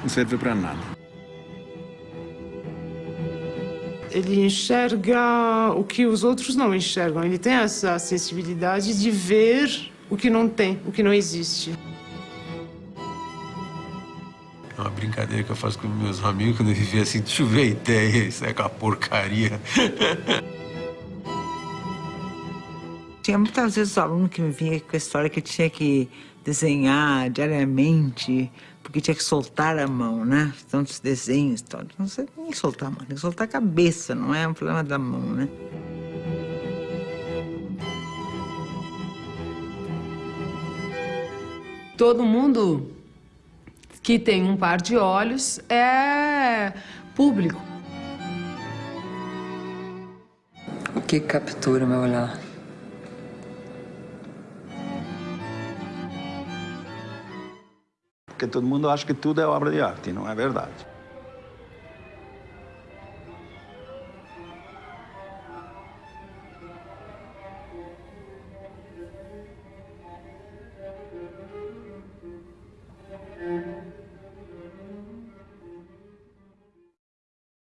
não serve para nada. Ele enxerga o que os outros não enxergam. Ele tem essa sensibilidade de ver o que não tem, o que não existe. É uma brincadeira que eu faço com meus amigos quando eu vivia assim, deixa eu ver a ideia, isso é aquela porcaria. Tinha muitas vezes o aluno que me vinha com a história que tinha que desenhar diariamente, porque tinha que soltar a mão, né? Tantos desenhos, tal. Não sei nem soltar a mão, tem que soltar a cabeça, não é um problema da mão, né? Todo mundo que tem um par de olhos é público. O que captura meu olhar? Porque todo mundo acha que tudo é obra de arte, não é verdade.